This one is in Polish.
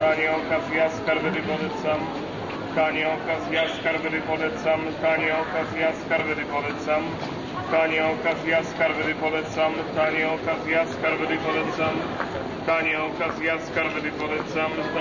Tanie okazja, skarby polecam. Tanie okazja, skarby polecam. Tanie okazja, skarby polecam. Tanie okazja, skarby polecam. Tanie okazja, skarby polecam. Tanie okazja, skarby polecam.